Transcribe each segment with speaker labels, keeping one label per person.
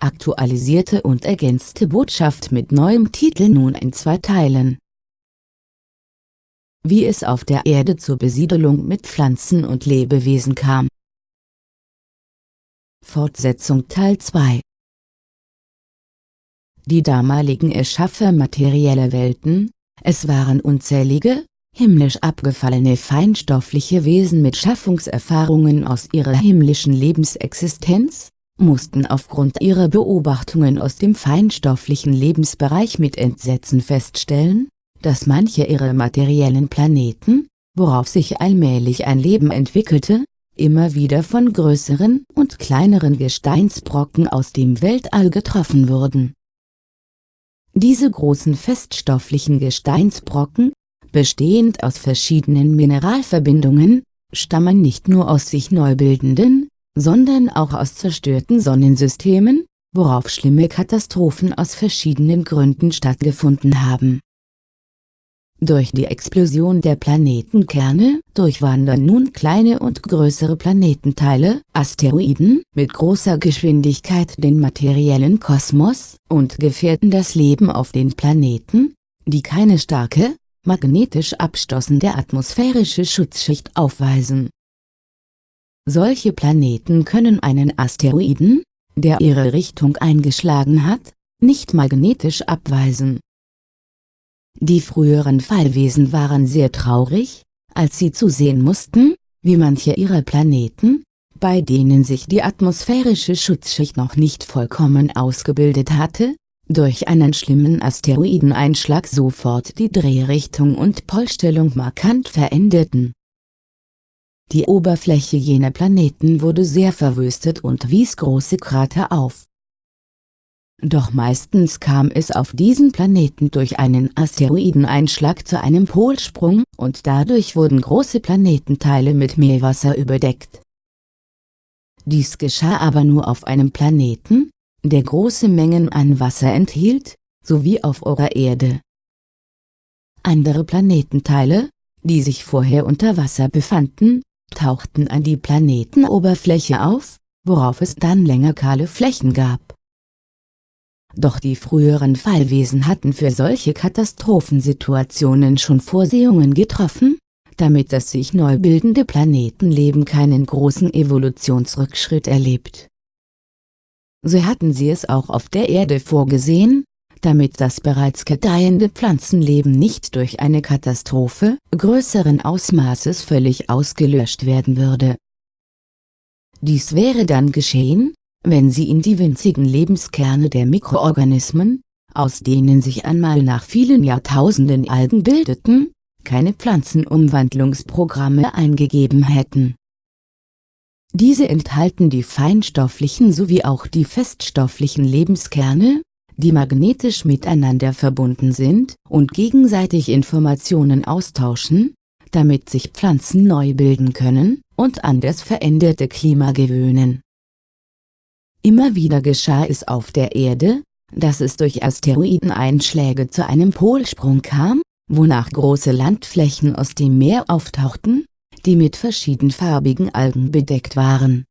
Speaker 1: aktualisierte und ergänzte Botschaft mit neuem Titel nun in zwei Teilen. Wie es auf der Erde zur Besiedelung mit Pflanzen und Lebewesen kam. Fortsetzung Teil 2 Die damaligen Erschaffer materieller Welten, es waren unzählige, himmlisch abgefallene feinstoffliche Wesen mit Schaffungserfahrungen aus ihrer himmlischen Lebensexistenz, mussten aufgrund ihrer Beobachtungen aus dem feinstofflichen Lebensbereich mit Entsetzen feststellen, dass manche ihrer materiellen Planeten, worauf sich allmählich ein Leben entwickelte, immer wieder von größeren und kleineren Gesteinsbrocken aus dem Weltall getroffen wurden. Diese großen feststofflichen Gesteinsbrocken, bestehend aus verschiedenen Mineralverbindungen, stammen nicht nur aus sich neu bildenden, sondern auch aus zerstörten Sonnensystemen, worauf schlimme Katastrophen aus verschiedenen Gründen stattgefunden haben. Durch die Explosion der Planetenkerne durchwandern nun kleine und größere Planetenteile, Asteroiden, mit großer Geschwindigkeit den materiellen Kosmos und gefährden das Leben auf den Planeten, die keine starke, magnetisch abstoßende atmosphärische Schutzschicht aufweisen solche Planeten können einen Asteroiden, der ihre Richtung eingeschlagen hat, nicht magnetisch abweisen. Die früheren Fallwesen waren sehr traurig, als sie zusehen mussten, wie manche ihrer Planeten, bei denen sich die atmosphärische Schutzschicht noch nicht vollkommen ausgebildet hatte, durch einen schlimmen Asteroideneinschlag sofort die Drehrichtung und Polstellung markant veränderten die Oberfläche jener Planeten wurde sehr verwüstet und wies große Krater auf. Doch meistens kam es auf diesen Planeten durch einen Asteroideneinschlag zu einem Polsprung und dadurch wurden große Planetenteile mit Meerwasser überdeckt. Dies geschah aber nur auf einem Planeten, der große Mengen an Wasser enthielt, sowie auf eurer Erde. Andere Planetenteile, die sich vorher unter Wasser befanden, tauchten an die Planetenoberfläche auf, worauf es dann länger kahle Flächen gab. Doch die früheren Fallwesen hatten für solche Katastrophensituationen schon Vorsehungen getroffen, damit das sich neu bildende Planetenleben keinen großen Evolutionsrückschritt erlebt. So hatten sie es auch auf der Erde vorgesehen, damit das bereits gedeihende Pflanzenleben nicht durch eine Katastrophe größeren Ausmaßes völlig ausgelöscht werden würde. Dies wäre dann geschehen, wenn sie in die winzigen Lebenskerne der Mikroorganismen, aus denen sich einmal nach vielen Jahrtausenden Algen bildeten, keine Pflanzenumwandlungsprogramme eingegeben hätten. Diese enthalten die feinstofflichen sowie auch die feststofflichen Lebenskerne, die magnetisch miteinander verbunden sind und gegenseitig Informationen austauschen, damit sich Pflanzen neu bilden können und an das veränderte Klima gewöhnen. Immer wieder geschah es auf der Erde, dass es durch Asteroideneinschläge zu einem Polsprung kam, wonach große Landflächen aus dem Meer auftauchten, die mit verschiedenfarbigen Algen bedeckt waren.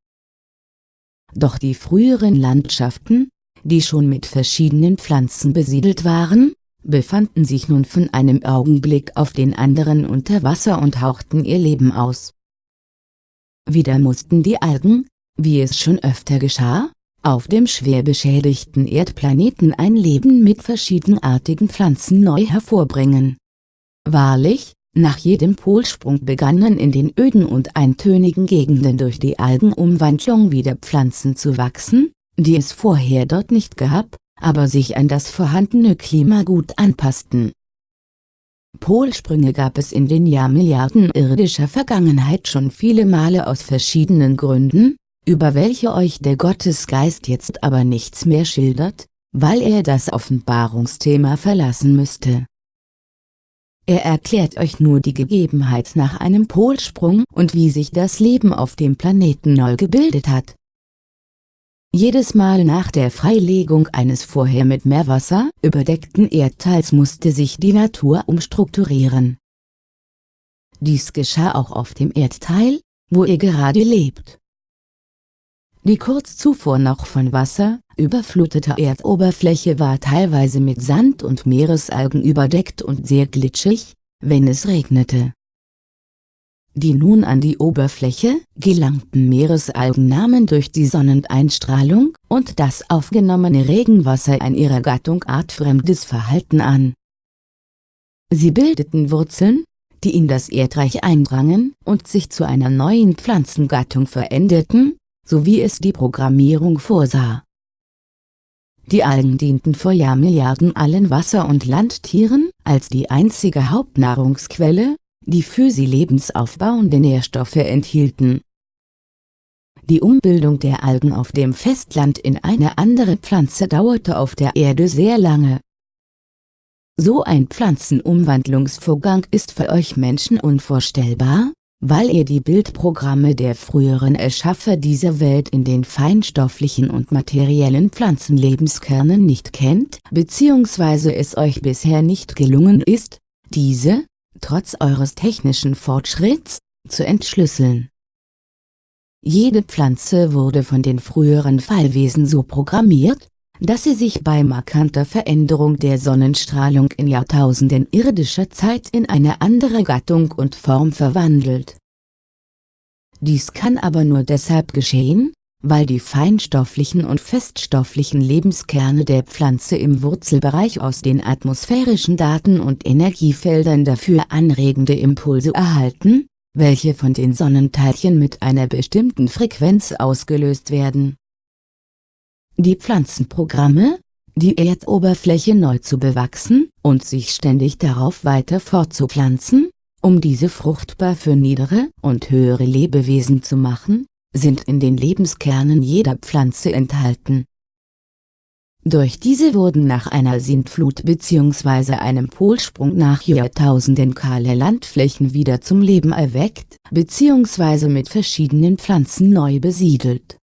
Speaker 1: Doch die früheren Landschaften, die schon mit verschiedenen Pflanzen besiedelt waren, befanden sich nun von einem Augenblick auf den anderen unter Wasser und hauchten ihr Leben aus. Wieder mussten die Algen, wie es schon öfter geschah, auf dem schwer beschädigten Erdplaneten ein Leben mit verschiedenartigen Pflanzen neu hervorbringen. Wahrlich, nach jedem Polsprung begannen in den öden und eintönigen Gegenden durch die Algenumwandlung wieder Pflanzen zu wachsen, die es vorher dort nicht gab, aber sich an das vorhandene Klima gut anpassten. Polsprünge gab es in den Jahrmilliarden irdischer Vergangenheit schon viele Male aus verschiedenen Gründen, über welche euch der Gottesgeist jetzt aber nichts mehr schildert, weil er das Offenbarungsthema verlassen müsste. Er erklärt euch nur die Gegebenheit nach einem Polsprung und wie sich das Leben auf dem Planeten neu gebildet hat, jedes Mal nach der Freilegung eines vorher mit Meerwasser überdeckten Erdteils musste sich die Natur umstrukturieren. Dies geschah auch auf dem Erdteil, wo ihr gerade lebt. Die kurz zuvor noch von Wasser überflutete Erdoberfläche war teilweise mit Sand und Meeresalgen überdeckt und sehr glitschig, wenn es regnete. Die nun an die Oberfläche gelangten Meeresalgen nahmen durch die Sonneneinstrahlung und das aufgenommene Regenwasser ein ihrer Gattung artfremdes Verhalten an. Sie bildeten Wurzeln, die in das Erdreich eindrangen und sich zu einer neuen Pflanzengattung veränderten, so wie es die Programmierung vorsah. Die Algen dienten vor Jahrmilliarden allen Wasser- und Landtieren als die einzige Hauptnahrungsquelle, die für sie lebensaufbauende Nährstoffe enthielten. Die Umbildung der Algen auf dem Festland in eine andere Pflanze dauerte auf der Erde sehr lange. So ein Pflanzenumwandlungsvorgang ist für euch Menschen unvorstellbar, weil ihr die Bildprogramme der früheren Erschaffer dieser Welt in den feinstofflichen und materiellen Pflanzenlebenskernen nicht kennt, bzw. es euch bisher nicht gelungen ist, diese, trotz eures technischen Fortschritts, zu entschlüsseln. Jede Pflanze wurde von den früheren Fallwesen so programmiert, dass sie sich bei markanter Veränderung der Sonnenstrahlung in Jahrtausenden irdischer Zeit in eine andere Gattung und Form verwandelt. Dies kann aber nur deshalb geschehen, weil die feinstofflichen und feststofflichen Lebenskerne der Pflanze im Wurzelbereich aus den atmosphärischen Daten und Energiefeldern dafür anregende Impulse erhalten, welche von den Sonnenteilchen mit einer bestimmten Frequenz ausgelöst werden. Die Pflanzenprogramme, die Erdoberfläche neu zu bewachsen und sich ständig darauf weiter fortzupflanzen, um diese fruchtbar für niedere und höhere Lebewesen zu machen, sind in den Lebenskernen jeder Pflanze enthalten. Durch diese wurden nach einer Sintflut bzw. einem Polsprung nach Jahrtausenden kahle Landflächen wieder zum Leben erweckt bzw. mit verschiedenen Pflanzen neu besiedelt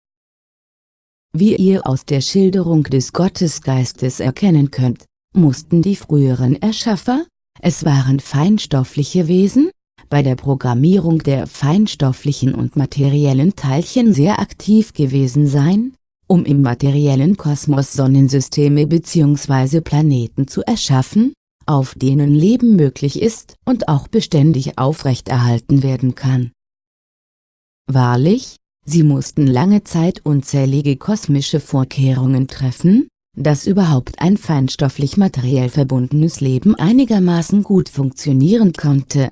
Speaker 1: wie ihr aus der Schilderung des Gottesgeistes erkennen könnt, mussten die früheren Erschaffer, es waren feinstoffliche Wesen, bei der Programmierung der feinstofflichen und materiellen Teilchen sehr aktiv gewesen sein, um im materiellen Kosmos Sonnensysteme bzw. Planeten zu erschaffen, auf denen Leben möglich ist und auch beständig aufrechterhalten werden kann. Wahrlich, Sie mussten lange Zeit unzählige kosmische Vorkehrungen treffen, dass überhaupt ein feinstofflich materiell verbundenes Leben einigermaßen gut funktionieren konnte.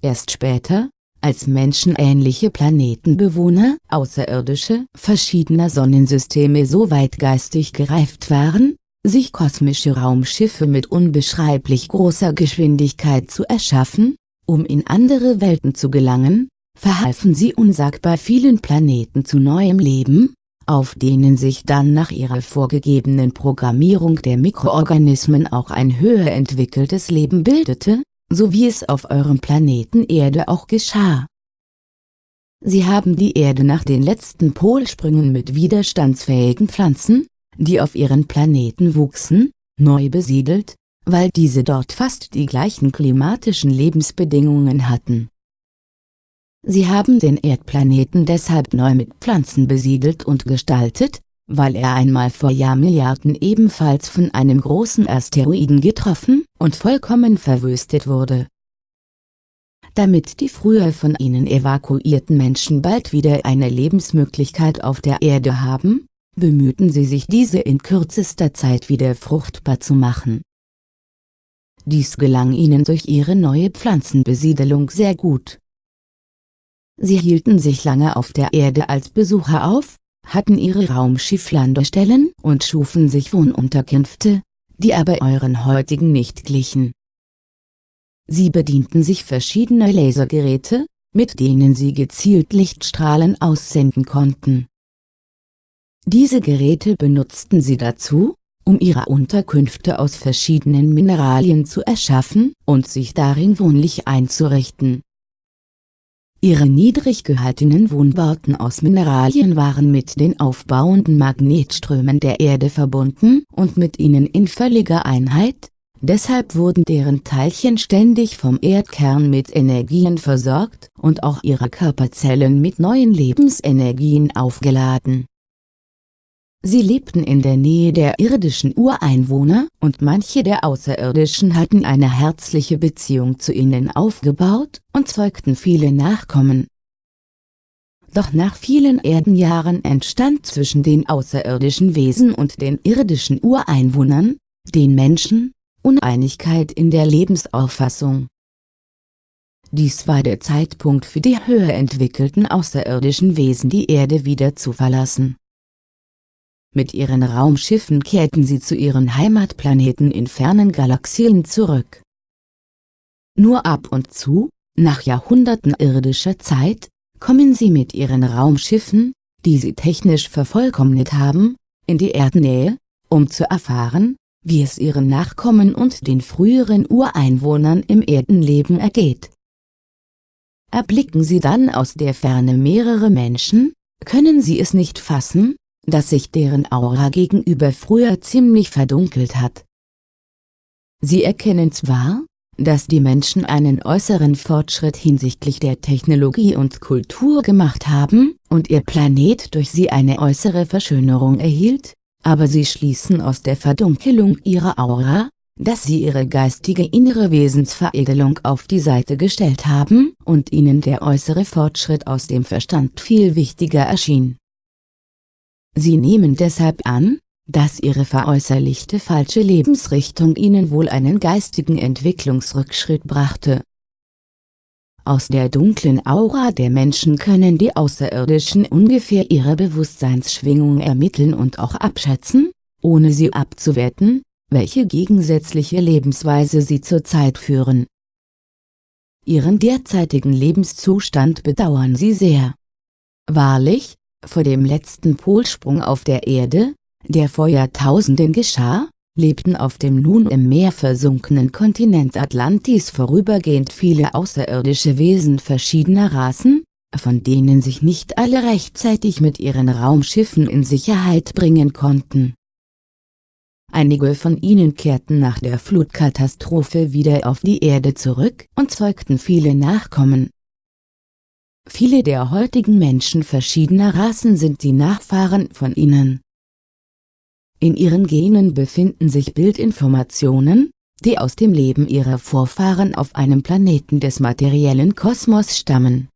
Speaker 1: Erst später, als menschenähnliche Planetenbewohner, Außerirdische, verschiedener Sonnensysteme so weit geistig gereift waren, sich kosmische Raumschiffe mit unbeschreiblich großer Geschwindigkeit zu erschaffen, um in andere Welten zu gelangen, verhalfen sie unsagbar vielen Planeten zu neuem Leben, auf denen sich dann nach ihrer vorgegebenen Programmierung der Mikroorganismen auch ein höher entwickeltes Leben bildete, so wie es auf eurem Planeten Erde auch geschah. Sie haben die Erde nach den letzten Polsprüngen mit widerstandsfähigen Pflanzen, die auf ihren Planeten wuchsen, neu besiedelt, weil diese dort fast die gleichen klimatischen Lebensbedingungen hatten Sie haben den Erdplaneten deshalb neu mit Pflanzen besiedelt und gestaltet, weil er einmal vor Jahrmilliarden ebenfalls von einem großen Asteroiden getroffen und vollkommen verwüstet wurde. Damit die früher von ihnen evakuierten Menschen bald wieder eine Lebensmöglichkeit auf der Erde haben, bemühten sie sich diese in kürzester Zeit wieder fruchtbar zu machen. Dies gelang ihnen durch ihre neue Pflanzenbesiedelung sehr gut Sie hielten sich lange auf der Erde als Besucher auf, hatten ihre Raumschifflandestellen und schufen sich Wohnunterkünfte, die aber euren heutigen nicht glichen. Sie bedienten sich verschiedener Lasergeräte, mit denen sie gezielt Lichtstrahlen aussenden konnten. Diese Geräte benutzten sie dazu, um ihre Unterkünfte aus verschiedenen Mineralien zu erschaffen und sich darin wohnlich einzurichten. Ihre niedrig gehaltenen Wohnbauten aus Mineralien waren mit den aufbauenden Magnetströmen der Erde verbunden und mit ihnen in völliger Einheit, deshalb wurden deren Teilchen ständig vom Erdkern mit Energien versorgt und auch ihre Körperzellen mit neuen Lebensenergien aufgeladen. Sie lebten in der Nähe der irdischen Ureinwohner und manche der Außerirdischen hatten eine herzliche Beziehung zu ihnen aufgebaut und zeugten viele Nachkommen. Doch nach vielen Erdenjahren entstand zwischen den außerirdischen Wesen und den irdischen Ureinwohnern, den Menschen, Uneinigkeit in der Lebensauffassung. Dies war der Zeitpunkt für die höher entwickelten außerirdischen Wesen die Erde wieder zu verlassen. Mit ihren Raumschiffen kehrten sie zu ihren Heimatplaneten in fernen Galaxien zurück. Nur ab und zu, nach Jahrhunderten irdischer Zeit, kommen sie mit ihren Raumschiffen, die sie technisch vervollkommnet haben, in die Erdnähe, um zu erfahren, wie es ihren Nachkommen und den früheren Ureinwohnern im Erdenleben ergeht. Erblicken sie dann aus der Ferne mehrere Menschen, können sie es nicht fassen, dass sich deren Aura gegenüber früher ziemlich verdunkelt hat. Sie erkennen zwar, dass die Menschen einen äußeren Fortschritt hinsichtlich der Technologie und Kultur gemacht haben und ihr Planet durch sie eine äußere Verschönerung erhielt, aber sie schließen aus der Verdunkelung ihrer Aura, dass sie ihre geistige innere Wesensveredelung auf die Seite gestellt haben und ihnen der äußere Fortschritt aus dem Verstand viel wichtiger erschien. Sie nehmen deshalb an, dass ihre veräußerlichte falsche Lebensrichtung ihnen wohl einen geistigen Entwicklungsrückschritt brachte. Aus der dunklen Aura der Menschen können die Außerirdischen ungefähr ihre Bewusstseinsschwingung ermitteln und auch abschätzen, ohne sie abzuwerten, welche gegensätzliche Lebensweise sie zurzeit führen. Ihren derzeitigen Lebenszustand bedauern sie sehr. Wahrlich, vor dem letzten Polsprung auf der Erde, der vor Jahrtausenden geschah, lebten auf dem nun im Meer versunkenen Kontinent Atlantis vorübergehend viele außerirdische Wesen verschiedener Rassen, von denen sich nicht alle rechtzeitig mit ihren Raumschiffen in Sicherheit bringen konnten. Einige von ihnen kehrten nach der Flutkatastrophe wieder auf die Erde zurück und zeugten viele Nachkommen. Viele der heutigen Menschen verschiedener Rassen sind die Nachfahren von ihnen. In ihren Genen befinden sich Bildinformationen, die aus dem Leben ihrer Vorfahren auf einem Planeten des materiellen Kosmos stammen.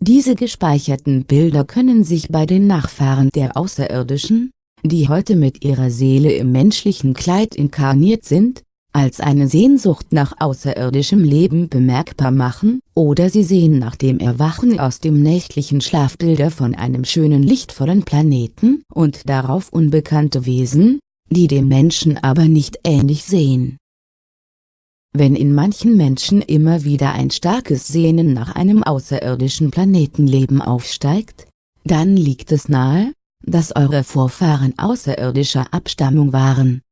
Speaker 1: Diese gespeicherten Bilder können sich bei den Nachfahren der Außerirdischen, die heute mit ihrer Seele im menschlichen Kleid inkarniert sind, als eine Sehnsucht nach außerirdischem Leben bemerkbar machen, oder sie sehen nach dem Erwachen aus dem nächtlichen Schlaf Bilder von einem schönen lichtvollen Planeten und darauf unbekannte Wesen, die dem Menschen aber nicht ähnlich sehen. Wenn in manchen Menschen immer wieder ein starkes Sehnen nach einem außerirdischen Planetenleben aufsteigt, dann liegt es nahe, dass eure Vorfahren außerirdischer Abstammung waren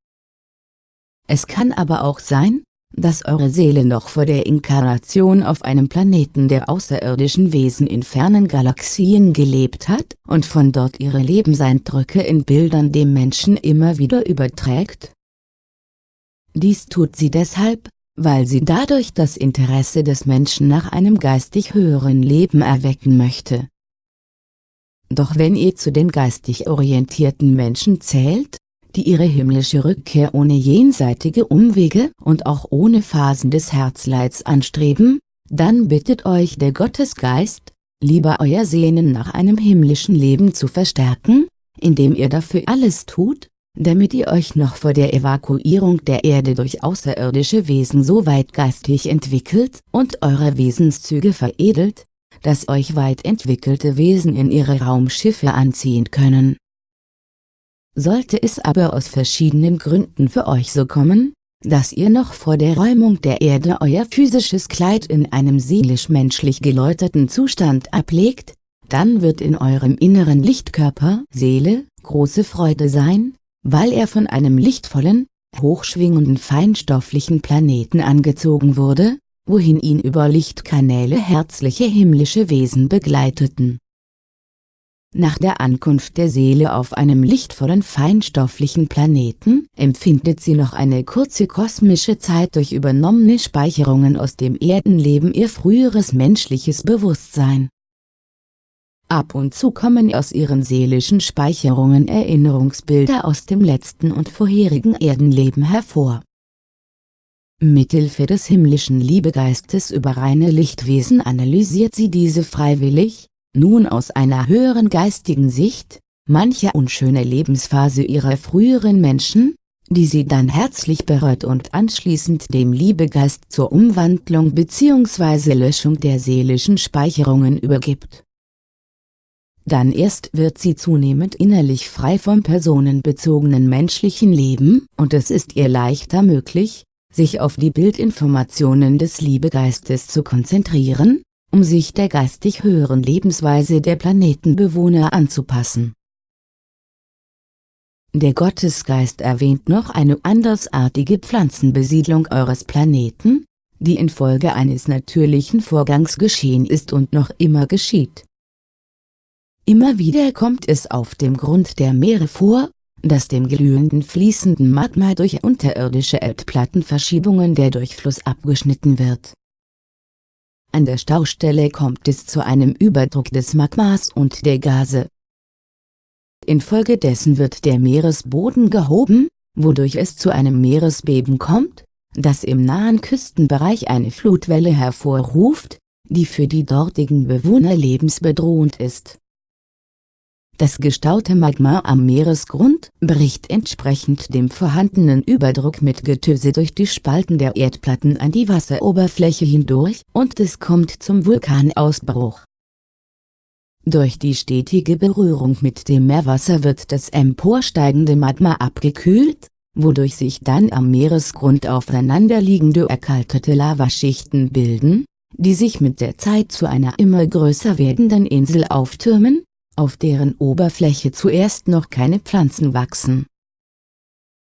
Speaker 1: es kann aber auch sein, dass eure Seele noch vor der Inkarnation auf einem Planeten der außerirdischen Wesen in fernen Galaxien gelebt hat und von dort ihre Lebenseindrücke in Bildern dem Menschen immer wieder überträgt? Dies tut sie deshalb, weil sie dadurch das Interesse des Menschen nach einem geistig höheren Leben erwecken möchte. Doch wenn ihr zu den geistig orientierten Menschen zählt, die ihre himmlische Rückkehr ohne jenseitige Umwege und auch ohne Phasen des Herzleids anstreben, dann bittet euch der Gottesgeist, lieber euer Sehnen nach einem himmlischen Leben zu verstärken, indem ihr dafür alles tut, damit ihr euch noch vor der Evakuierung der Erde durch außerirdische Wesen so weit geistig entwickelt und eure Wesenszüge veredelt, dass euch weit entwickelte Wesen in ihre Raumschiffe anziehen können. Sollte es aber aus verschiedenen Gründen für euch so kommen, dass ihr noch vor der Räumung der Erde euer physisches Kleid in einem seelisch-menschlich geläuterten Zustand ablegt, dann wird in eurem inneren Lichtkörper Seele große Freude sein, weil er von einem lichtvollen, hochschwingenden feinstofflichen Planeten angezogen wurde, wohin ihn über Lichtkanäle herzliche himmlische Wesen begleiteten Nach der Ankunft der Seele auf einem lichtvollen feinstofflichen Planeten empfindet sie noch eine kurze kosmische Zeit durch übernommene Speicherungen aus dem Erdenleben ihr früheres menschliches Bewusstsein. Ab und zu kommen aus ihren seelischen Speicherungen Erinnerungsbilder aus dem letzten und vorherigen Erdenleben hervor. Mithilfe des himmlischen Liebegeistes über reine Lichtwesen analysiert sie diese freiwillig, nun aus einer höheren geistigen Sicht, manche unschöne Lebensphase ihrer früheren Menschen, die sie dann herzlich berührt und anschließend dem Liebegeist zur Umwandlung bzw. Löschung der seelischen Speicherungen übergibt. Dann erst wird sie zunehmend innerlich frei vom personenbezogenen menschlichen Leben und es ist ihr leichter möglich, sich auf die Bildinformationen des Liebegeistes zu konzentrieren, um sich der geistig höheren Lebensweise der Planetenbewohner anzupassen. Der Gottesgeist erwähnt noch eine andersartige Pflanzenbesiedlung eures Planeten, die infolge eines natürlichen Vorgangs geschehen ist und noch immer geschieht. Immer wieder kommt es auf dem Grund der Meere vor, dass dem glühenden fließenden Magma durch unterirdische Erdplattenverschiebungen der Durchfluss abgeschnitten wird an der Staustelle kommt es zu einem Überdruck des Magmas und der Gase. Infolgedessen wird der Meeresboden gehoben, wodurch es zu einem Meeresbeben kommt, das im nahen Küstenbereich eine Flutwelle hervorruft, die für die dortigen Bewohner lebensbedrohend ist das gestaute Magma am Meeresgrund bricht entsprechend dem vorhandenen Überdruck mit Getöse durch die Spalten der Erdplatten an die Wasseroberfläche hindurch und es kommt zum Vulkanausbruch. Durch die stetige Berührung mit dem Meerwasser wird das emporsteigende Magma abgekühlt, wodurch sich dann am Meeresgrund aufeinanderliegende erkaltete Lavaschichten bilden, die sich mit der Zeit zu einer immer größer werdenden Insel auftürmen, auf deren Oberfläche zuerst noch keine Pflanzen wachsen.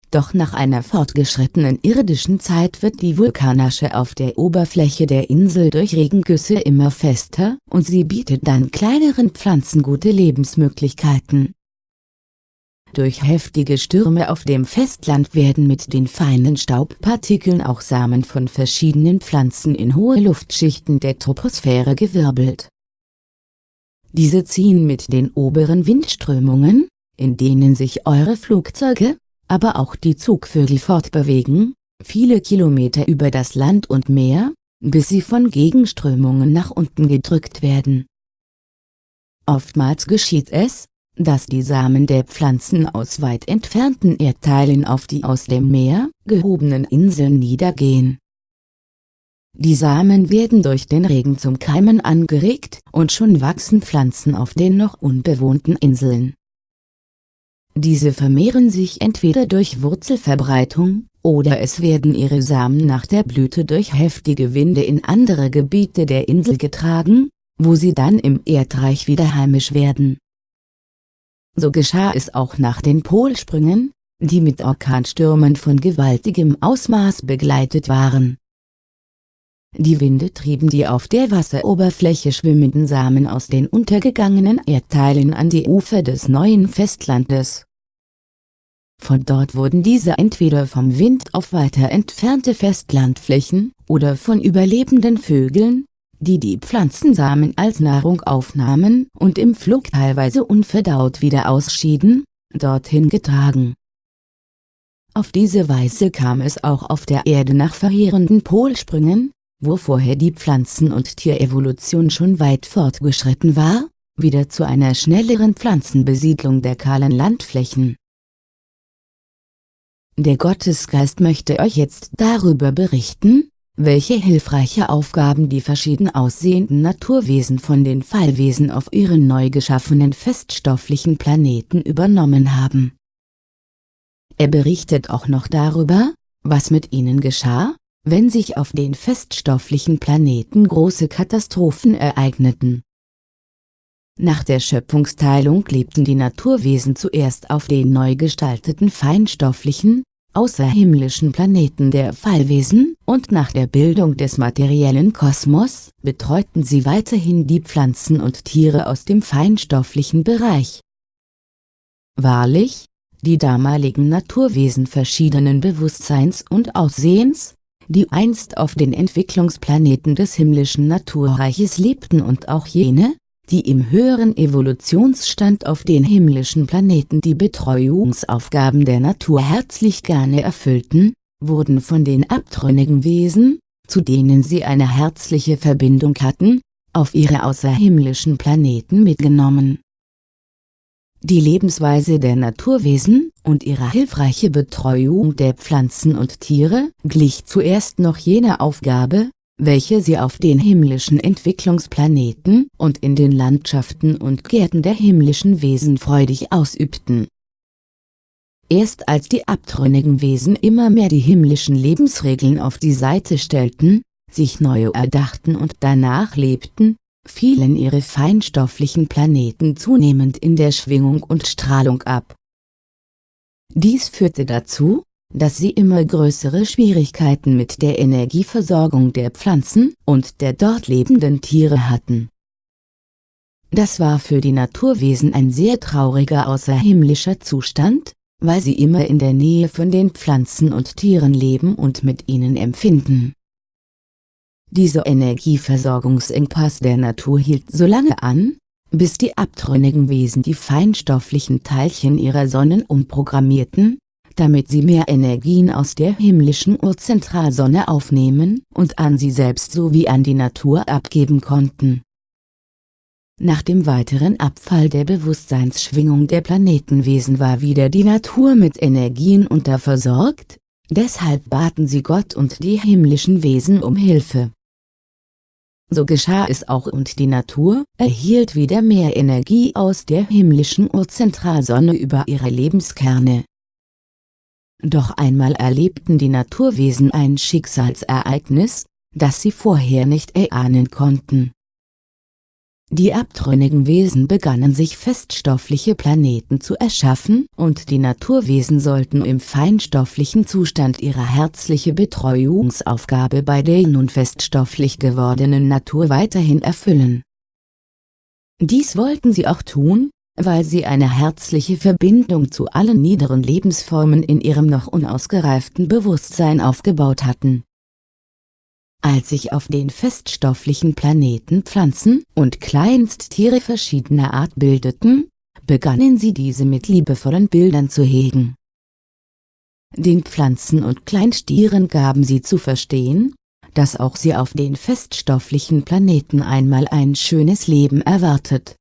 Speaker 1: Doch nach einer fortgeschrittenen irdischen Zeit wird die Vulkanasche auf der Oberfläche der Insel durch Regengüsse immer fester und sie bietet dann kleineren Pflanzen gute Lebensmöglichkeiten. Durch heftige Stürme auf dem Festland werden mit den feinen Staubpartikeln auch Samen von verschiedenen Pflanzen in hohe Luftschichten der Troposphäre gewirbelt diese ziehen mit den oberen Windströmungen, in denen sich eure Flugzeuge, aber auch die Zugvögel fortbewegen, viele Kilometer über das Land und Meer, bis sie von Gegenströmungen nach unten gedrückt werden. Oftmals geschieht es, dass die Samen der Pflanzen aus weit entfernten Erdteilen auf die aus dem Meer gehobenen Inseln niedergehen die Samen werden durch den Regen zum Keimen angeregt und schon wachsen Pflanzen auf den noch unbewohnten Inseln. Diese vermehren sich entweder durch Wurzelverbreitung, oder es werden ihre Samen nach der Blüte durch heftige Winde in andere Gebiete der Insel getragen, wo sie dann im Erdreich wieder heimisch werden. So geschah es auch nach den Polsprüngen, die mit Orkanstürmen von gewaltigem Ausmaß begleitet waren die Winde trieben die auf der Wasseroberfläche schwimmenden Samen aus den untergegangenen Erdteilen an die Ufer des neuen Festlandes. Von dort wurden diese entweder vom Wind auf weiter entfernte Festlandflächen, oder von überlebenden Vögeln, die die Pflanzensamen als Nahrung aufnahmen und im Flug teilweise unverdaut wieder ausschieden, dorthin getragen. Auf diese Weise kam es auch auf der Erde nach verheerenden Polsprüngen, wo vorher die Pflanzen- und Tierevolution schon weit fortgeschritten war, wieder zu einer schnelleren Pflanzenbesiedlung der kahlen Landflächen. Der Gottesgeist möchte euch jetzt darüber berichten, welche hilfreiche Aufgaben die verschieden aussehenden Naturwesen von den Fallwesen auf ihren neu geschaffenen feststofflichen Planeten übernommen haben. Er berichtet auch noch darüber, was mit ihnen geschah, wenn sich auf den feststofflichen Planeten große Katastrophen ereigneten. Nach der Schöpfungsteilung lebten die Naturwesen zuerst auf den neu gestalteten feinstofflichen, außerhimmlischen Planeten der Fallwesen, und nach der Bildung des materiellen Kosmos, betreuten sie weiterhin die Pflanzen und Tiere aus dem feinstofflichen Bereich. Wahrlich, die damaligen Naturwesen verschiedenen Bewusstseins und Aussehens, die einst auf den Entwicklungsplaneten des himmlischen Naturreiches lebten und auch jene, die im höheren Evolutionsstand auf den himmlischen Planeten die Betreuungsaufgaben der Natur herzlich gerne erfüllten, wurden von den abtrünnigen Wesen, zu denen sie eine herzliche Verbindung hatten, auf ihre außerhimmlischen Planeten mitgenommen. Die Lebensweise der Naturwesen und ihre hilfreiche Betreuung der Pflanzen und Tiere glich zuerst noch jener Aufgabe, welche sie auf den himmlischen Entwicklungsplaneten und in den Landschaften und Gärten der himmlischen Wesen freudig ausübten. Erst als die abtrünnigen Wesen immer mehr die himmlischen Lebensregeln auf die Seite stellten, sich neue erdachten und danach lebten, fielen ihre feinstofflichen Planeten zunehmend in der Schwingung und Strahlung ab. Dies führte dazu, dass sie immer größere Schwierigkeiten mit der Energieversorgung der Pflanzen und der dort lebenden Tiere hatten. Das war für die Naturwesen ein sehr trauriger außerhimmlischer Zustand, weil sie immer in der Nähe von den Pflanzen und Tieren leben und mit ihnen empfinden. Dieser Energieversorgungsengpass der Natur hielt so lange an, bis die abtrünnigen Wesen die feinstofflichen Teilchen ihrer Sonnen umprogrammierten, damit sie mehr Energien aus der himmlischen Urzentralsonne aufnehmen und an sie selbst sowie an die Natur abgeben konnten. Nach dem weiteren Abfall der Bewusstseinsschwingung der Planetenwesen war wieder die Natur mit Energien unterversorgt, deshalb baten sie Gott und die himmlischen Wesen um Hilfe. So geschah es auch und die Natur erhielt wieder mehr Energie aus der himmlischen Urzentralsonne über ihre Lebenskerne. Doch einmal erlebten die Naturwesen ein Schicksalsereignis, das sie vorher nicht erahnen konnten. Die abtrünnigen Wesen begannen sich feststoffliche Planeten zu erschaffen und die Naturwesen sollten im feinstofflichen Zustand ihre herzliche Betreuungsaufgabe bei der nun feststofflich gewordenen Natur weiterhin erfüllen. Dies wollten sie auch tun, weil sie eine herzliche Verbindung zu allen niederen Lebensformen in ihrem noch unausgereiften Bewusstsein aufgebaut hatten. Als sich auf den feststofflichen Planeten Pflanzen und Kleinsttiere verschiedener Art bildeten, begannen sie diese mit liebevollen Bildern zu hegen. Den Pflanzen und Kleinstieren gaben sie zu verstehen, dass auch sie auf den feststofflichen Planeten einmal ein schönes Leben erwartet.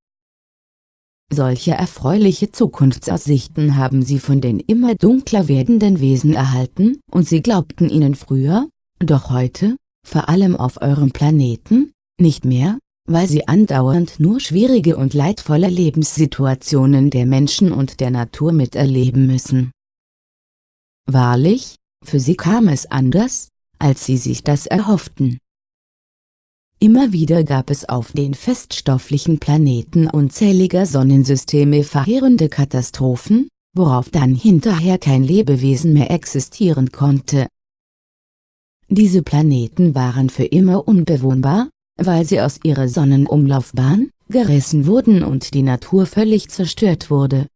Speaker 1: Solche erfreuliche Zukunftsaussichten haben sie von den immer dunkler werdenden Wesen erhalten und sie glaubten ihnen früher, doch heute, vor allem auf eurem Planeten, nicht mehr, weil sie andauernd nur schwierige und leidvolle Lebenssituationen der Menschen und der Natur miterleben müssen. Wahrlich, für sie kam es anders, als sie sich das erhofften. Immer wieder gab es auf den feststofflichen Planeten unzähliger Sonnensysteme verheerende Katastrophen, worauf dann hinterher kein Lebewesen mehr existieren konnte. Diese Planeten waren für immer unbewohnbar, weil sie aus ihrer Sonnenumlaufbahn gerissen wurden und die Natur völlig zerstört wurde.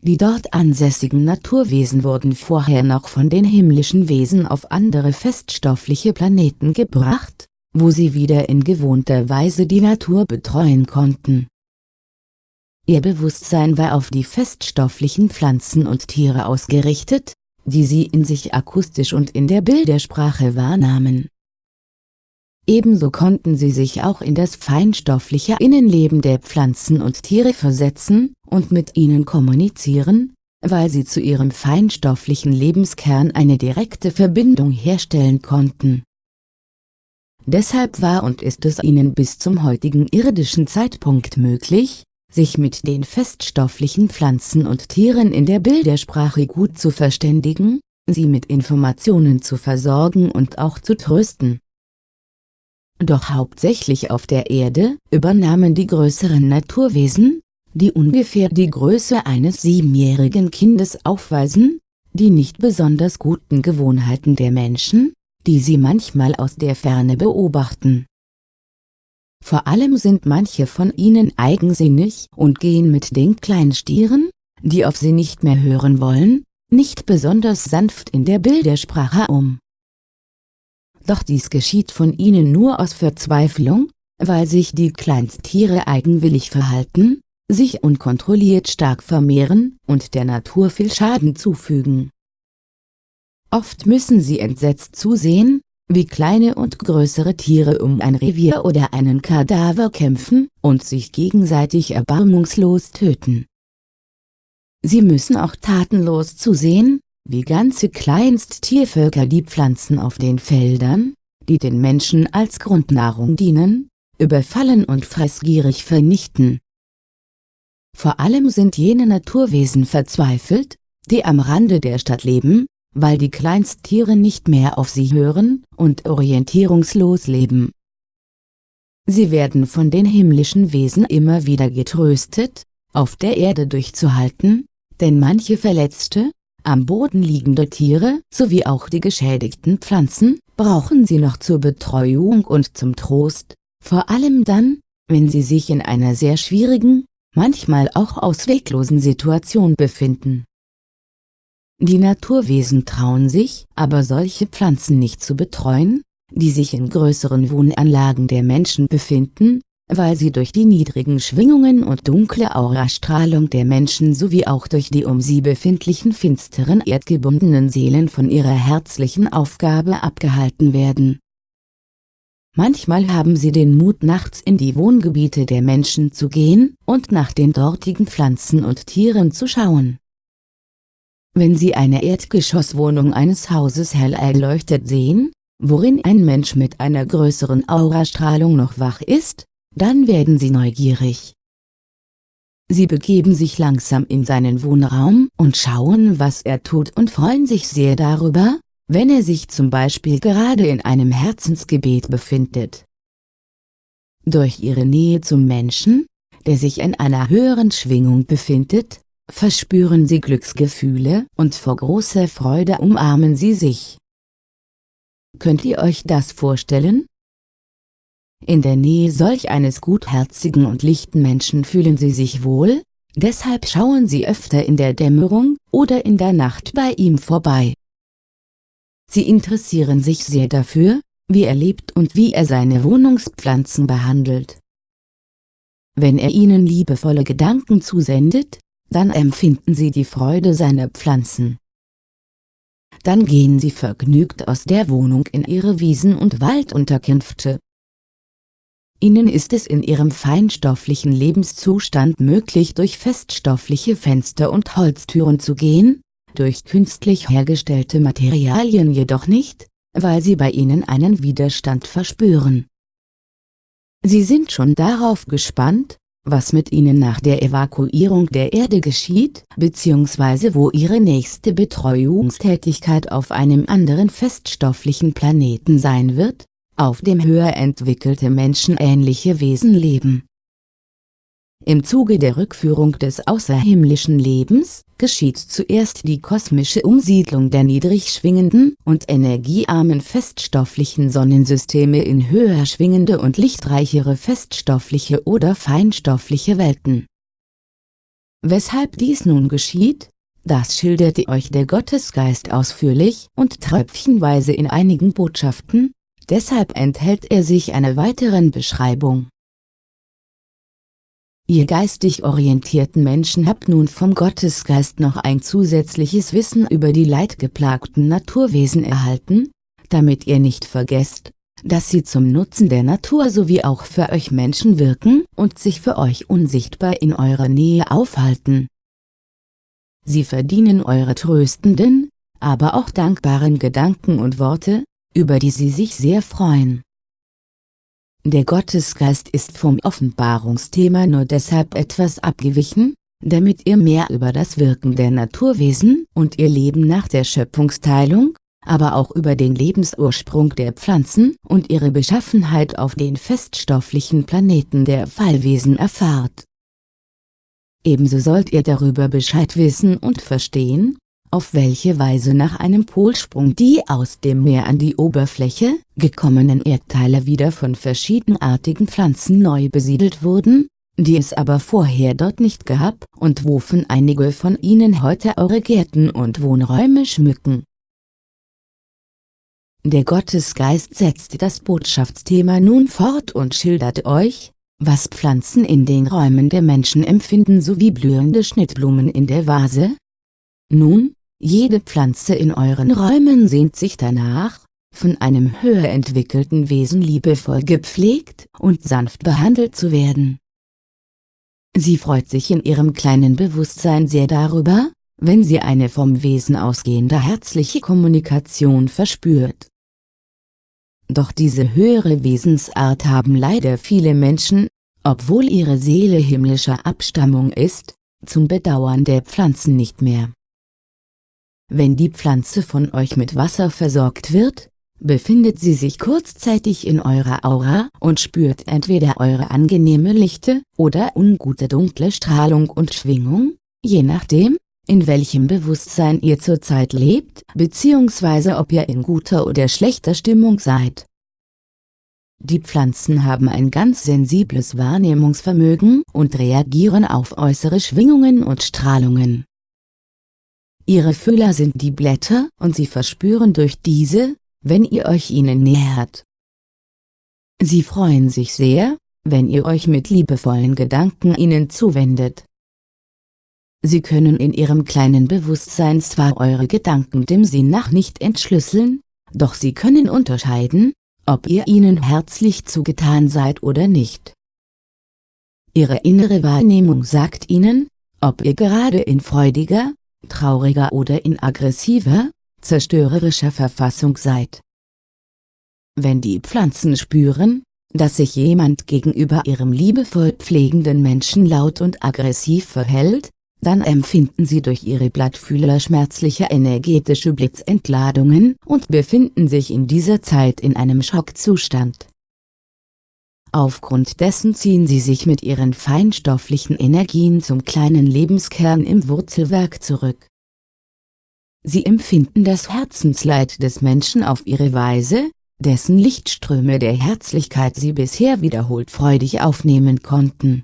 Speaker 1: Die dort ansässigen Naturwesen wurden vorher noch von den himmlischen Wesen auf andere feststoffliche Planeten gebracht, wo sie wieder in gewohnter Weise die Natur betreuen konnten. Ihr Bewusstsein war auf die feststofflichen Pflanzen und Tiere ausgerichtet, die sie in sich akustisch und in der Bildersprache wahrnahmen. Ebenso konnten sie sich auch in das feinstoffliche Innenleben der Pflanzen und Tiere versetzen und mit ihnen kommunizieren, weil sie zu ihrem feinstofflichen Lebenskern eine direkte Verbindung herstellen konnten. Deshalb war und ist es ihnen bis zum heutigen irdischen Zeitpunkt möglich, sich mit den feststofflichen Pflanzen und Tieren in der Bildersprache gut zu verständigen, sie mit Informationen zu versorgen und auch zu trösten. Doch hauptsächlich auf der Erde übernahmen die größeren Naturwesen, die ungefähr die Größe eines siebenjährigen Kindes aufweisen, die nicht besonders guten Gewohnheiten der Menschen, die sie manchmal aus der Ferne beobachten. Vor allem sind manche von ihnen eigensinnig und gehen mit den Kleinstieren, die auf sie nicht mehr hören wollen, nicht besonders sanft in der Bildersprache um. Doch dies geschieht von ihnen nur aus Verzweiflung, weil sich die Kleinsttiere eigenwillig verhalten, sich unkontrolliert stark vermehren und der Natur viel Schaden zufügen. Oft müssen sie entsetzt zusehen, wie kleine und größere Tiere um ein Revier oder einen Kadaver kämpfen und sich gegenseitig erbarmungslos töten. Sie müssen auch tatenlos zusehen, wie ganze Kleinsttiervölker die Pflanzen auf den Feldern, die den Menschen als Grundnahrung dienen, überfallen und fressgierig vernichten. Vor allem sind jene Naturwesen verzweifelt, die am Rande der Stadt leben, weil die Kleinsttiere nicht mehr auf sie hören und orientierungslos leben. Sie werden von den himmlischen Wesen immer wieder getröstet, auf der Erde durchzuhalten, denn manche verletzte, am Boden liegende Tiere sowie auch die geschädigten Pflanzen brauchen sie noch zur Betreuung und zum Trost, vor allem dann, wenn sie sich in einer sehr schwierigen, manchmal auch ausweglosen Situation befinden. Die Naturwesen trauen sich, aber solche Pflanzen nicht zu betreuen, die sich in größeren Wohnanlagen der Menschen befinden, weil sie durch die niedrigen Schwingungen und dunkle Aurastrahlung der Menschen sowie auch durch die um sie befindlichen finsteren erdgebundenen Seelen von ihrer herzlichen Aufgabe abgehalten werden. Manchmal haben sie den Mut nachts in die Wohngebiete der Menschen zu gehen und nach den dortigen Pflanzen und Tieren zu schauen. Wenn Sie eine Erdgeschosswohnung eines Hauses hell erleuchtet sehen, worin ein Mensch mit einer größeren Aurastrahlung noch wach ist, dann werden Sie neugierig. Sie begeben sich langsam in seinen Wohnraum und schauen was er tut und freuen sich sehr darüber, wenn er sich zum Beispiel gerade in einem Herzensgebet befindet. Durch ihre Nähe zum Menschen, der sich in einer höheren Schwingung befindet, verspüren sie Glücksgefühle und vor großer Freude umarmen sie sich. Könnt ihr euch das vorstellen? In der Nähe solch eines gutherzigen und lichten Menschen fühlen sie sich wohl, deshalb schauen sie öfter in der Dämmerung oder in der Nacht bei ihm vorbei. Sie interessieren sich sehr dafür, wie er lebt und wie er seine Wohnungspflanzen behandelt. Wenn er ihnen liebevolle Gedanken zusendet, dann empfinden sie die Freude seiner Pflanzen. Dann gehen sie vergnügt aus der Wohnung in ihre Wiesen und Waldunterkünfte. Ihnen ist es in ihrem feinstofflichen Lebenszustand möglich durch feststoffliche Fenster und Holztüren zu gehen, durch künstlich hergestellte Materialien jedoch nicht, weil sie bei ihnen einen Widerstand verspüren. Sie sind schon darauf gespannt, was mit ihnen nach der Evakuierung der Erde geschieht, bzw. wo ihre nächste Betreuungstätigkeit auf einem anderen feststofflichen Planeten sein wird, auf dem höher entwickelte menschenähnliche Wesen leben. Im Zuge der Rückführung des außerhimmlischen Lebens, geschieht zuerst die kosmische Umsiedlung der niedrig schwingenden und energiearmen feststofflichen Sonnensysteme in höher schwingende und lichtreichere feststoffliche oder feinstoffliche Welten. Weshalb dies nun geschieht, das schilderte euch der Gottesgeist ausführlich und tröpfchenweise in einigen Botschaften, deshalb enthält er sich einer weiteren Beschreibung. Ihr geistig orientierten Menschen habt nun vom Gottesgeist noch ein zusätzliches Wissen über die leidgeplagten Naturwesen erhalten, damit ihr nicht vergesst, dass sie zum Nutzen der Natur sowie auch für euch Menschen wirken und sich für euch unsichtbar in eurer Nähe aufhalten. Sie verdienen eure tröstenden, aber auch dankbaren Gedanken und Worte, über die sie sich sehr freuen. Der Gottesgeist ist vom Offenbarungsthema nur deshalb etwas abgewichen, damit ihr mehr über das Wirken der Naturwesen und ihr Leben nach der Schöpfungsteilung, aber auch über den Lebensursprung der Pflanzen und ihre Beschaffenheit auf den feststofflichen Planeten der Fallwesen erfahrt. Ebenso sollt ihr darüber Bescheid wissen und verstehen, auf welche Weise nach einem Polsprung die aus dem Meer an die Oberfläche gekommenen Erdteile wieder von verschiedenartigen Pflanzen neu besiedelt wurden, die es aber vorher dort nicht gab und wovon einige von ihnen heute eure Gärten und Wohnräume schmücken. Der Gottesgeist setzt das Botschaftsthema nun fort und schildert euch, was Pflanzen in den Räumen der Menschen empfinden sowie blühende Schnittblumen in der Vase. Nun, jede Pflanze in euren Räumen sehnt sich danach, von einem höher entwickelten Wesen liebevoll gepflegt und sanft behandelt zu werden. Sie freut sich in ihrem kleinen Bewusstsein sehr darüber, wenn sie eine vom Wesen ausgehende herzliche Kommunikation verspürt. Doch diese höhere Wesensart haben leider viele Menschen, obwohl ihre Seele himmlischer Abstammung ist, zum Bedauern der Pflanzen nicht mehr. Wenn die Pflanze von euch mit Wasser versorgt wird, befindet sie sich kurzzeitig in eurer Aura und spürt entweder eure angenehme lichte oder ungute dunkle Strahlung und Schwingung, je nachdem, in welchem Bewusstsein ihr zurzeit lebt, bzw. ob ihr in guter oder schlechter Stimmung seid. Die Pflanzen haben ein ganz sensibles Wahrnehmungsvermögen und reagieren auf äußere Schwingungen und Strahlungen. Ihre Fühler sind die Blätter und sie verspüren durch diese, wenn ihr euch ihnen nähert. Sie freuen sich sehr, wenn ihr euch mit liebevollen Gedanken ihnen zuwendet. Sie können in ihrem kleinen Bewusstsein zwar eure Gedanken dem Sinn nach nicht entschlüsseln, doch sie können unterscheiden, ob ihr ihnen herzlich zugetan seid oder nicht. Ihre innere Wahrnehmung sagt ihnen, ob ihr gerade in freudiger, trauriger oder in aggressiver, zerstörerischer Verfassung seid. Wenn die Pflanzen spüren, dass sich jemand gegenüber ihrem liebevoll pflegenden Menschen laut und aggressiv verhält, dann empfinden sie durch ihre Blattfühler schmerzliche energetische Blitzentladungen und befinden sich in dieser Zeit in einem Schockzustand. Aufgrund dessen ziehen sie sich mit ihren feinstofflichen Energien zum kleinen Lebenskern im Wurzelwerk zurück. Sie empfinden das Herzensleid des Menschen auf ihre Weise, dessen Lichtströme der Herzlichkeit sie bisher wiederholt freudig aufnehmen konnten.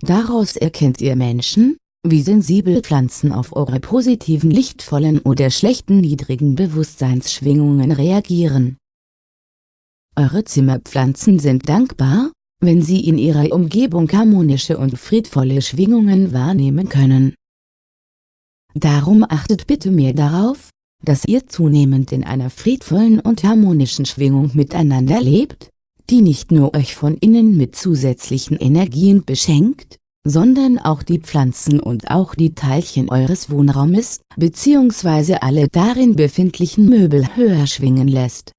Speaker 1: Daraus erkennt ihr Menschen, wie sensibel Pflanzen auf eure positiven lichtvollen oder schlechten niedrigen Bewusstseinsschwingungen reagieren. Eure Zimmerpflanzen sind dankbar, wenn sie in ihrer Umgebung harmonische und friedvolle Schwingungen wahrnehmen können. Darum achtet bitte mehr darauf, dass ihr zunehmend in einer friedvollen und harmonischen Schwingung miteinander lebt, die nicht nur euch von innen mit zusätzlichen Energien beschenkt, sondern auch die Pflanzen und auch die Teilchen eures Wohnraumes bzw. alle darin befindlichen Möbel höher schwingen lässt.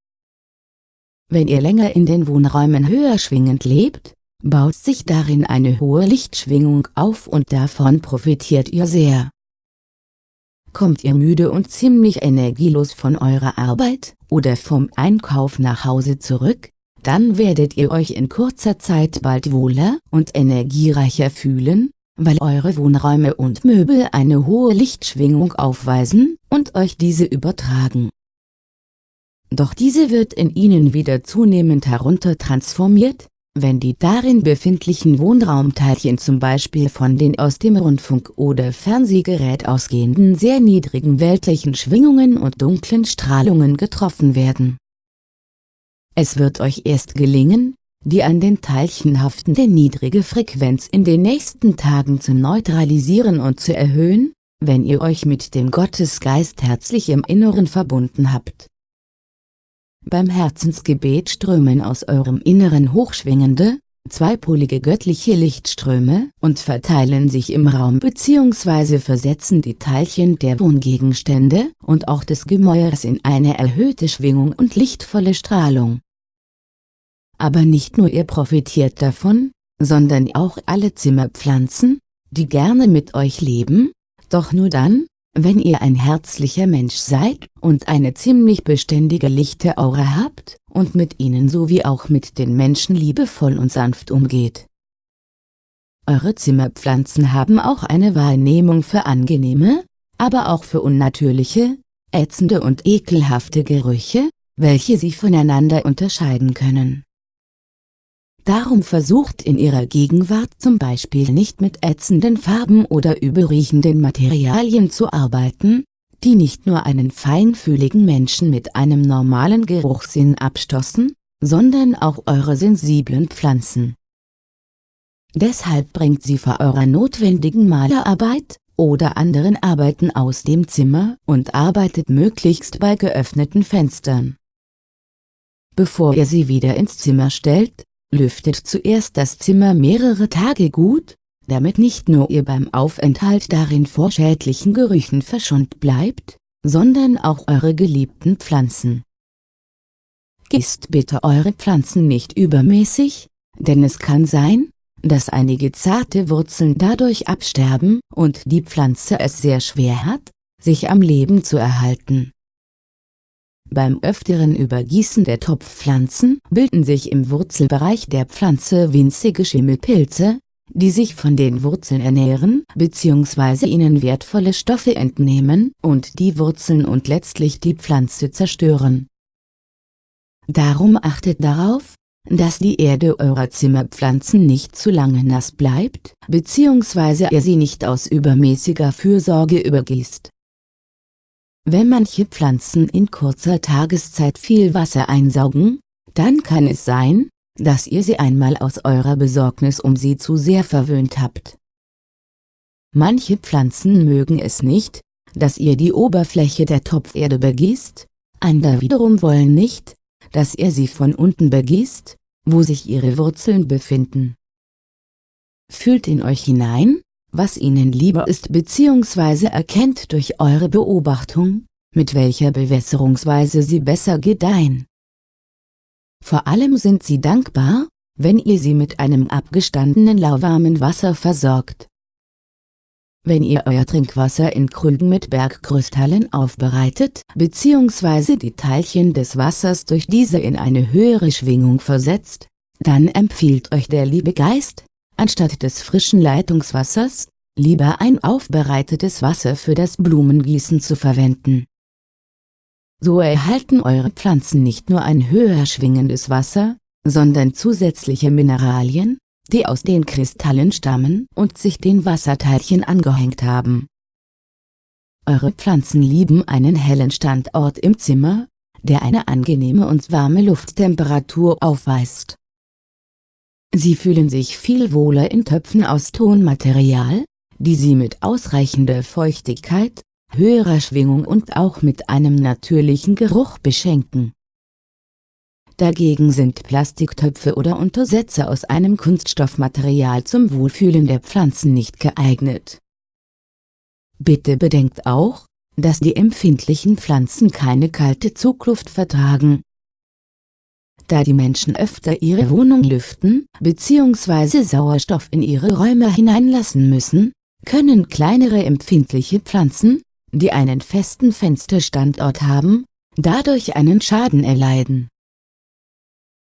Speaker 1: Wenn ihr länger in den Wohnräumen höher schwingend lebt, baut sich darin eine hohe Lichtschwingung auf und davon profitiert ihr sehr. Kommt ihr müde und ziemlich energielos von eurer Arbeit oder vom Einkauf nach Hause zurück, dann werdet ihr euch in kurzer Zeit bald wohler und energiereicher fühlen, weil eure Wohnräume und Möbel eine hohe Lichtschwingung aufweisen und euch diese übertragen. Doch diese wird in ihnen wieder zunehmend heruntertransformiert, wenn die darin befindlichen Wohnraumteilchen zum Beispiel von den aus dem Rundfunk- oder Fernsehgerät ausgehenden sehr niedrigen weltlichen Schwingungen und dunklen Strahlungen getroffen werden. Es wird euch erst gelingen, die an den Teilchen haftende niedrige Frequenz in den nächsten Tagen zu neutralisieren und zu erhöhen, wenn ihr euch mit dem Gottesgeist herzlich im Inneren verbunden habt. Beim Herzensgebet strömen aus eurem Inneren hochschwingende, zweipolige göttliche Lichtströme und verteilen sich im Raum bzw. versetzen die Teilchen der Wohngegenstände und auch des Gemäuers in eine erhöhte Schwingung und lichtvolle Strahlung. Aber nicht nur ihr profitiert davon, sondern auch alle Zimmerpflanzen, die gerne mit euch leben, doch nur dann, wenn ihr ein herzlicher Mensch seid und eine ziemlich beständige lichte Aura habt und mit ihnen sowie auch mit den Menschen liebevoll und sanft umgeht. Eure Zimmerpflanzen haben auch eine Wahrnehmung für angenehme, aber auch für unnatürliche, ätzende und ekelhafte Gerüche, welche sie voneinander unterscheiden können. Darum versucht in ihrer Gegenwart zum Beispiel nicht mit ätzenden Farben oder übelriechenden Materialien zu arbeiten, die nicht nur einen feinfühligen Menschen mit einem normalen Geruchssinn abstoßen, sondern auch eure sensiblen Pflanzen. Deshalb bringt sie vor eurer notwendigen Malerarbeit, oder anderen Arbeiten aus dem Zimmer und arbeitet möglichst bei geöffneten Fenstern. Bevor ihr sie wieder ins Zimmer stellt, lüftet zuerst das Zimmer mehrere Tage gut, damit nicht nur ihr beim Aufenthalt darin vor schädlichen Gerüchen verschont bleibt, sondern auch eure geliebten Pflanzen. Gießt bitte eure Pflanzen nicht übermäßig, denn es kann sein, dass einige zarte Wurzeln dadurch absterben und die Pflanze es sehr schwer hat, sich am Leben zu erhalten. Beim öfteren Übergießen der Topfpflanzen bilden sich im Wurzelbereich der Pflanze winzige Schimmelpilze, die sich von den Wurzeln ernähren bzw. ihnen wertvolle Stoffe entnehmen und die Wurzeln und letztlich die Pflanze zerstören. Darum achtet darauf, dass die Erde eurer Zimmerpflanzen nicht zu lange nass bleibt, bzw. ihr sie nicht aus übermäßiger Fürsorge übergießt. Wenn manche Pflanzen in kurzer Tageszeit viel Wasser einsaugen, dann kann es sein, dass ihr sie einmal aus eurer Besorgnis um sie zu sehr verwöhnt habt. Manche Pflanzen mögen es nicht, dass ihr die Oberfläche der Topferde begießt, andere wiederum wollen nicht, dass ihr sie von unten begießt, wo sich ihre Wurzeln befinden. Fühlt in euch hinein, was ihnen lieber ist bzw. erkennt durch eure Beobachtung, mit welcher Bewässerungsweise sie besser gedeihen. Vor allem sind sie dankbar, wenn ihr sie mit einem abgestandenen lauwarmen Wasser versorgt. Wenn ihr euer Trinkwasser in Krügen mit Bergkrystallen aufbereitet bzw. die Teilchen des Wassers durch diese in eine höhere Schwingung versetzt, dann empfiehlt euch der liebe Geist, anstatt des frischen Leitungswassers, lieber ein aufbereitetes Wasser für das Blumengießen zu verwenden. So erhalten eure Pflanzen nicht nur ein höher schwingendes Wasser, sondern zusätzliche Mineralien, die aus den Kristallen stammen und sich den Wasserteilchen angehängt haben. Eure Pflanzen lieben einen hellen Standort im Zimmer, der eine angenehme und warme Lufttemperatur aufweist. Sie fühlen sich viel wohler in Töpfen aus Tonmaterial, die sie mit ausreichender Feuchtigkeit, höherer Schwingung und auch mit einem natürlichen Geruch beschenken. Dagegen sind Plastiktöpfe oder Untersetzer aus einem Kunststoffmaterial zum Wohlfühlen der Pflanzen nicht geeignet. Bitte bedenkt auch, dass die empfindlichen Pflanzen keine kalte Zugluft vertragen. Da die Menschen öfter ihre Wohnung lüften bzw. Sauerstoff in ihre Räume hineinlassen müssen, können kleinere empfindliche Pflanzen, die einen festen Fensterstandort haben, dadurch einen Schaden erleiden.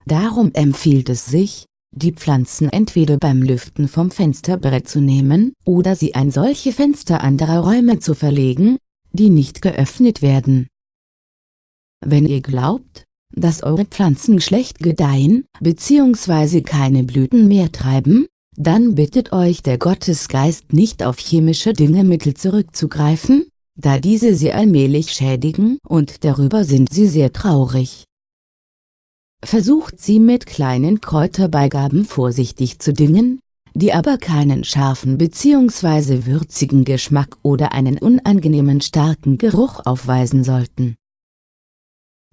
Speaker 1: Darum empfiehlt es sich, die Pflanzen entweder beim Lüften vom Fensterbrett zu nehmen oder sie an solche Fenster anderer Räume zu verlegen, die nicht geöffnet werden. Wenn ihr glaubt, dass eure Pflanzen schlecht gedeihen bzw. keine Blüten mehr treiben, dann bittet euch der Gottesgeist nicht auf chemische Düngemittel zurückzugreifen, da diese sie allmählich schädigen und darüber sind sie sehr traurig. Versucht sie mit kleinen Kräuterbeigaben vorsichtig zu düngen, die aber keinen scharfen bzw. würzigen Geschmack oder einen unangenehmen starken Geruch aufweisen sollten.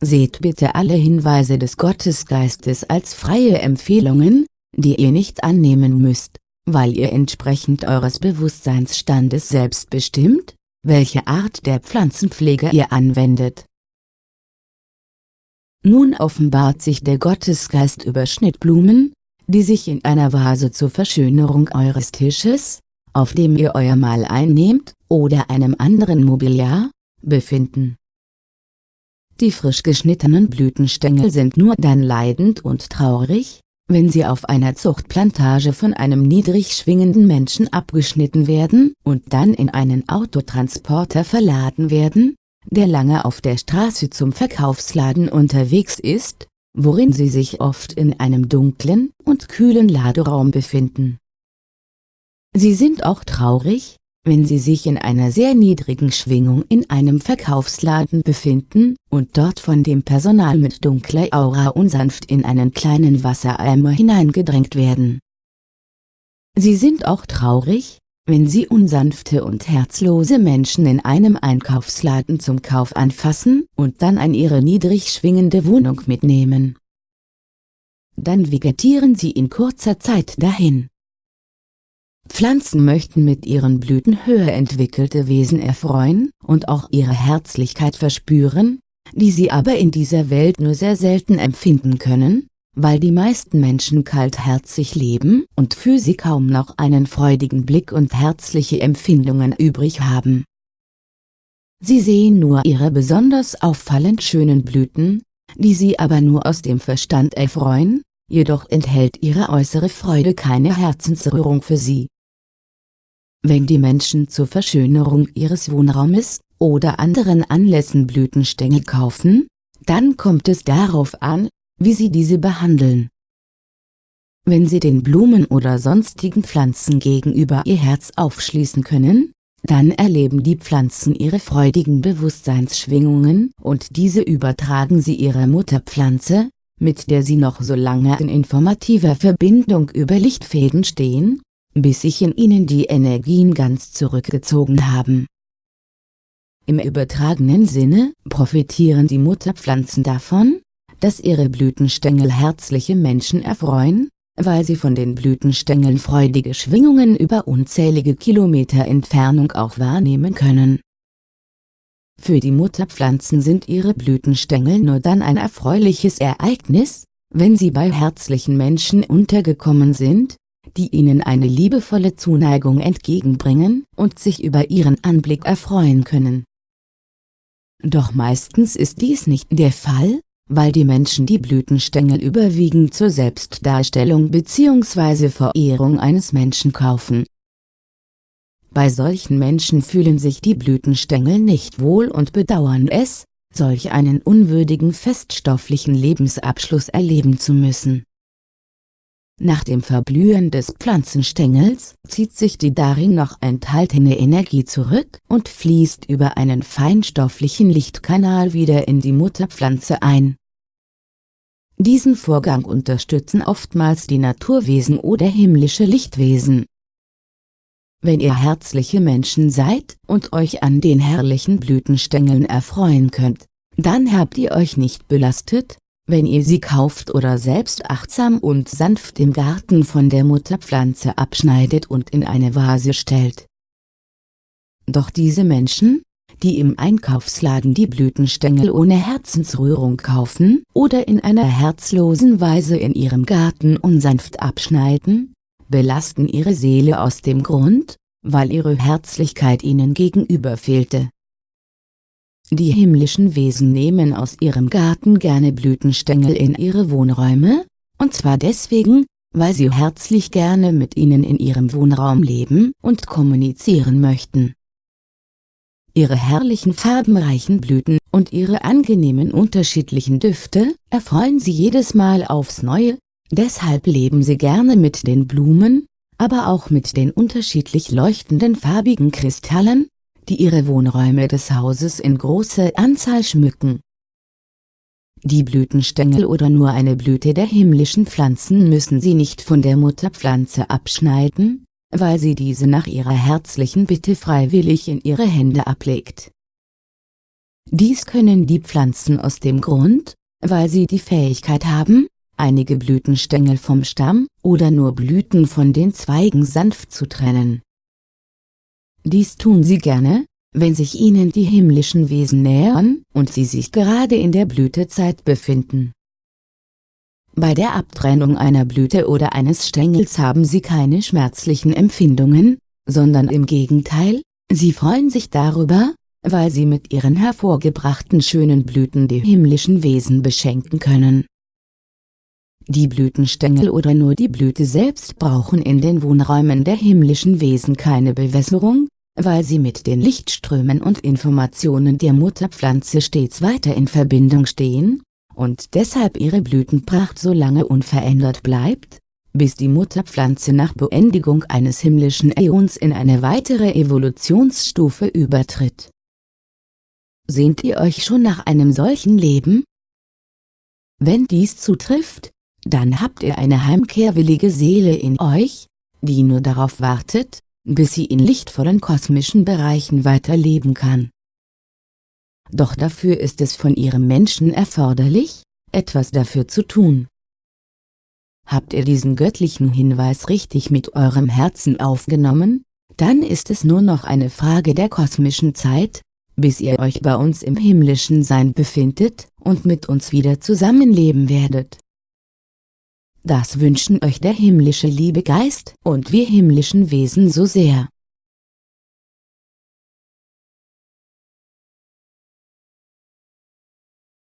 Speaker 1: Seht bitte alle Hinweise des Gottesgeistes als freie Empfehlungen, die ihr nicht annehmen müsst, weil ihr entsprechend eures Bewusstseinsstandes selbst bestimmt, welche Art der Pflanzenpflege ihr anwendet. Nun offenbart sich der Gottesgeist über Schnittblumen, die sich in einer Vase zur Verschönerung eures Tisches, auf dem ihr euer Mahl einnehmt, oder einem anderen Mobiliar, befinden. Die frisch geschnittenen Blütenstängel sind nur dann leidend und traurig, wenn sie auf einer Zuchtplantage von einem niedrig schwingenden Menschen abgeschnitten werden und dann in einen Autotransporter verladen werden, der lange auf der Straße zum Verkaufsladen unterwegs ist, worin sie sich oft in einem dunklen und kühlen Laderaum befinden. Sie sind auch traurig, wenn sie sich in einer sehr niedrigen Schwingung in einem Verkaufsladen befinden und dort von dem Personal mit dunkler Aura unsanft in einen kleinen Wassereimer hineingedrängt werden. Sie sind auch traurig, wenn sie unsanfte und herzlose Menschen in einem Einkaufsladen zum Kauf anfassen und dann an ihre niedrig schwingende Wohnung mitnehmen. Dann vegetieren sie in kurzer Zeit dahin. Pflanzen möchten mit ihren Blüten höher entwickelte Wesen erfreuen und auch ihre Herzlichkeit verspüren, die sie aber in dieser Welt nur sehr selten empfinden können, weil die meisten Menschen kaltherzig leben und für sie kaum noch einen freudigen Blick und herzliche Empfindungen übrig haben. Sie sehen nur ihre besonders auffallend schönen Blüten, die sie aber nur aus dem Verstand erfreuen, jedoch enthält ihre äußere Freude keine Herzensrührung für sie. Wenn die Menschen zur Verschönerung ihres Wohnraumes oder anderen Anlässen Blütenstängel kaufen, dann kommt es darauf an, wie sie diese behandeln. Wenn sie den Blumen oder sonstigen Pflanzen gegenüber ihr Herz aufschließen können, dann erleben die Pflanzen ihre freudigen Bewusstseinsschwingungen und diese übertragen sie ihrer Mutterpflanze, mit der sie noch so lange in informativer Verbindung über Lichtfäden stehen, bis sich in ihnen die Energien ganz zurückgezogen haben. Im übertragenen Sinne profitieren die Mutterpflanzen davon, dass ihre Blütenstängel herzliche Menschen erfreuen, weil sie von den Blütenstängeln freudige Schwingungen über unzählige Kilometer Entfernung auch wahrnehmen können. Für die Mutterpflanzen sind ihre Blütenstängel nur dann ein erfreuliches Ereignis, wenn sie bei herzlichen Menschen untergekommen sind, die ihnen eine liebevolle Zuneigung entgegenbringen und sich über ihren Anblick erfreuen können. Doch meistens ist dies nicht der Fall, weil die Menschen die Blütenstängel überwiegend zur Selbstdarstellung bzw. Verehrung eines Menschen kaufen. Bei solchen Menschen fühlen sich die Blütenstängel nicht wohl und bedauern es, solch einen unwürdigen feststofflichen Lebensabschluss erleben zu müssen. Nach dem Verblühen des Pflanzenstängels zieht sich die darin noch enthaltene Energie zurück und fließt über einen feinstofflichen Lichtkanal wieder in die Mutterpflanze ein. Diesen Vorgang unterstützen oftmals die Naturwesen oder himmlische Lichtwesen. Wenn ihr herzliche Menschen seid und euch an den herrlichen Blütenstängeln erfreuen könnt, dann habt ihr euch nicht belastet, wenn ihr sie kauft oder selbst achtsam und sanft im Garten von der Mutterpflanze abschneidet und in eine Vase stellt. Doch diese Menschen, die im Einkaufsladen die Blütenstängel ohne Herzensrührung kaufen oder in einer herzlosen Weise in ihrem Garten unsanft abschneiden, belasten ihre Seele aus dem Grund, weil ihre Herzlichkeit ihnen gegenüber fehlte. Die himmlischen Wesen nehmen aus ihrem Garten gerne Blütenstängel in ihre Wohnräume, und zwar deswegen, weil sie herzlich gerne mit ihnen in ihrem Wohnraum leben und kommunizieren möchten. Ihre herrlichen farbenreichen Blüten und ihre angenehmen unterschiedlichen Düfte erfreuen sie jedes Mal aufs Neue, deshalb leben sie gerne mit den Blumen, aber auch mit den unterschiedlich leuchtenden farbigen Kristallen, die ihre Wohnräume des Hauses in großer Anzahl schmücken. Die Blütenstängel oder nur eine Blüte der himmlischen Pflanzen müssen sie nicht von der Mutterpflanze abschneiden, weil sie diese nach ihrer herzlichen Bitte freiwillig in ihre Hände ablegt. Dies können die Pflanzen aus dem Grund, weil sie die Fähigkeit haben, einige Blütenstängel vom Stamm oder nur Blüten von den Zweigen sanft zu trennen. Dies tun sie gerne, wenn sich ihnen die himmlischen Wesen nähern und sie sich gerade in der Blütezeit befinden. Bei der Abtrennung einer Blüte oder eines Stängels haben sie keine schmerzlichen Empfindungen, sondern im Gegenteil, sie freuen sich darüber, weil sie mit ihren hervorgebrachten schönen Blüten die himmlischen Wesen beschenken können. die Blütenstängel oder nur die Blüte selbst brauchen in den Wohnräumen der himmlischen Wesen keine Bewässerung, weil sie mit den Lichtströmen und Informationen der Mutterpflanze stets weiter in Verbindung stehen, und deshalb ihre Blütenpracht so lange unverändert bleibt, bis die Mutterpflanze nach Beendigung eines himmlischen Äons in eine weitere Evolutionsstufe übertritt. Sehnt ihr euch schon nach einem solchen Leben? Wenn dies zutrifft, dann habt ihr eine heimkehrwillige Seele in euch, die nur darauf wartet, bis sie in lichtvollen kosmischen Bereichen weiterleben kann. Doch dafür ist es von ihrem Menschen erforderlich, etwas dafür zu tun. Habt ihr diesen göttlichen Hinweis richtig mit eurem Herzen aufgenommen, dann ist es nur noch eine Frage der kosmischen Zeit, bis ihr euch bei uns im himmlischen Sein befindet und mit uns wieder zusammenleben werdet. Das wünschen euch der himmlische Liebegeist und wir himmlischen Wesen so sehr.